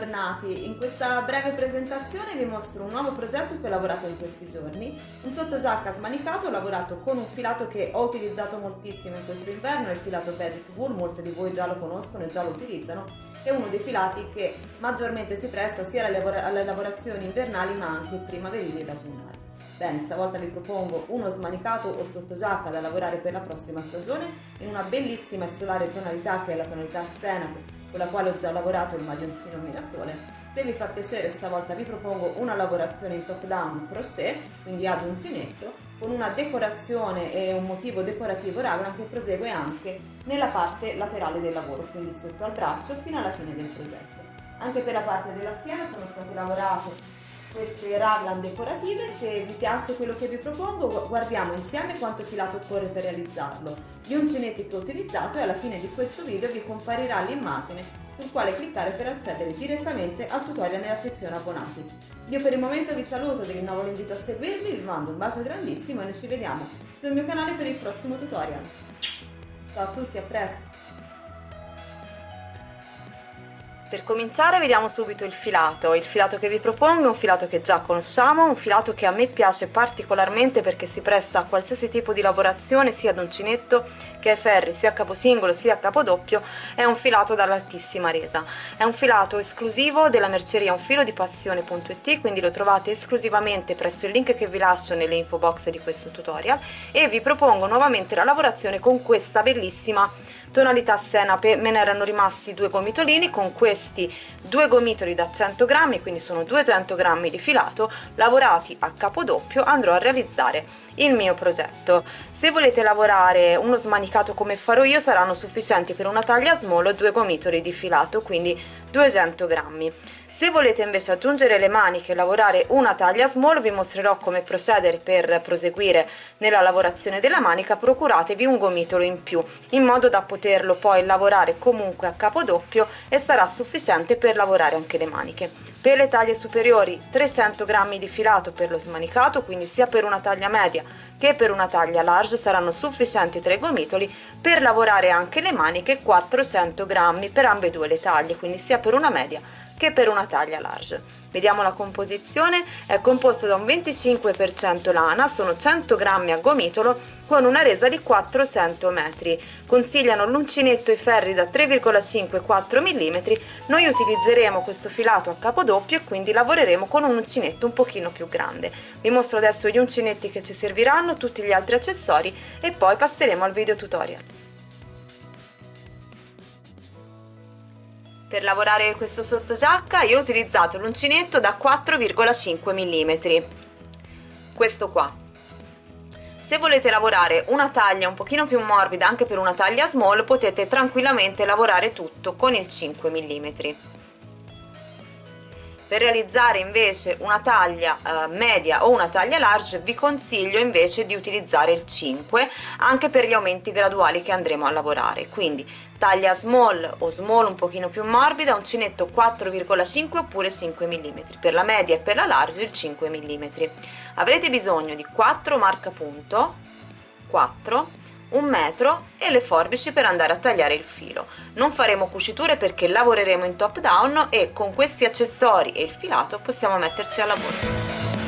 bentornati. In questa breve presentazione vi mostro un nuovo progetto che ho lavorato in questi giorni. Un sottogiacca smanicato, lavorato con un filato che ho utilizzato moltissimo in questo inverno, il filato Basic Wool, molti di voi già lo conoscono e già lo utilizzano. È uno dei filati che maggiormente si presta sia alle lavorazioni invernali ma anche primaverili ed autunnali. Bene, stavolta vi propongo uno smanicato o sottogiacca da lavorare per la prossima stagione in una bellissima e solare tonalità che è la tonalità Senape con la quale ho già lavorato il maglioncino Mirasole. Se vi fa piacere stavolta vi propongo una lavorazione in top down crochet, quindi ad uncinetto, con una decorazione e un motivo decorativo raglan che prosegue anche nella parte laterale del lavoro, quindi sotto al braccio fino alla fine del progetto. Anche per la parte della schiena sono state lavorate queste raglan decorative, se vi piace quello che vi propongo guardiamo insieme quanto filato occorre per realizzarlo, gli uncinetti che ho utilizzato e alla fine di questo video vi comparirà l'immagine sul quale cliccare per accedere direttamente al tutorial nella sezione abbonati. Io per il momento vi saluto, vi rinnovo l'invito a seguirmi, vi mando un bacio grandissimo e noi ci vediamo sul mio canale per il prossimo tutorial. Ciao a tutti, a presto! Per cominciare vediamo subito il filato, il filato che vi propongo è un filato che già conosciamo, un filato che a me piace particolarmente perché si presta a qualsiasi tipo di lavorazione sia ad uncinetto che ai ferri sia a capo singolo sia a capo doppio, è un filato dall'altissima resa. È un filato esclusivo della merceria un filo di passione.it quindi lo trovate esclusivamente presso il link che vi lascio nelle info box di questo tutorial e vi propongo nuovamente la lavorazione con questa bellissima tonalità senape me ne erano rimasti due gomitolini con questi due gomitoli da 100 grammi quindi sono 200 grammi di filato lavorati a capo doppio andrò a realizzare il mio progetto. Se volete lavorare uno smanicato come farò io saranno sufficienti per una taglia small due gomitoli di filato quindi 200 grammi se volete invece aggiungere le maniche e lavorare una taglia small vi mostrerò come procedere per proseguire nella lavorazione della manica. Procuratevi un gomitolo in più in modo da poterlo poi lavorare comunque a capo doppio e sarà sufficiente per lavorare anche le maniche. Per le taglie superiori 300 grammi di filato per lo smanicato quindi sia per una taglia media che per una taglia large saranno sufficienti tre gomitoli per lavorare anche le maniche 400 grammi per ambedue le taglie quindi sia per una media che per una taglia large. Vediamo la composizione, è composto da un 25% lana, sono 100 grammi a gomitolo con una resa di 400 metri. Consigliano l'uncinetto e ferri da 3,5-4 mm, noi utilizzeremo questo filato a capo doppio e quindi lavoreremo con un uncinetto un pochino più grande. Vi mostro adesso gli uncinetti che ci serviranno, tutti gli altri accessori e poi passeremo al video tutorial. Per lavorare questo sottogiacca io ho utilizzato l'uncinetto da 4,5 mm, questo qua. Se volete lavorare una taglia un pochino più morbida anche per una taglia small potete tranquillamente lavorare tutto con il 5 mm per realizzare invece una taglia eh, media o una taglia large vi consiglio invece di utilizzare il 5 anche per gli aumenti graduali che andremo a lavorare. Quindi taglia small o small un pochino più morbida uncinetto 4,5 oppure 5 mm per la media e per la large il 5 mm avrete bisogno di 4 marcapunto 4 un metro e le forbici per andare a tagliare il filo. Non faremo cuciture perché lavoreremo in top down e con questi accessori e il filato possiamo metterci al lavoro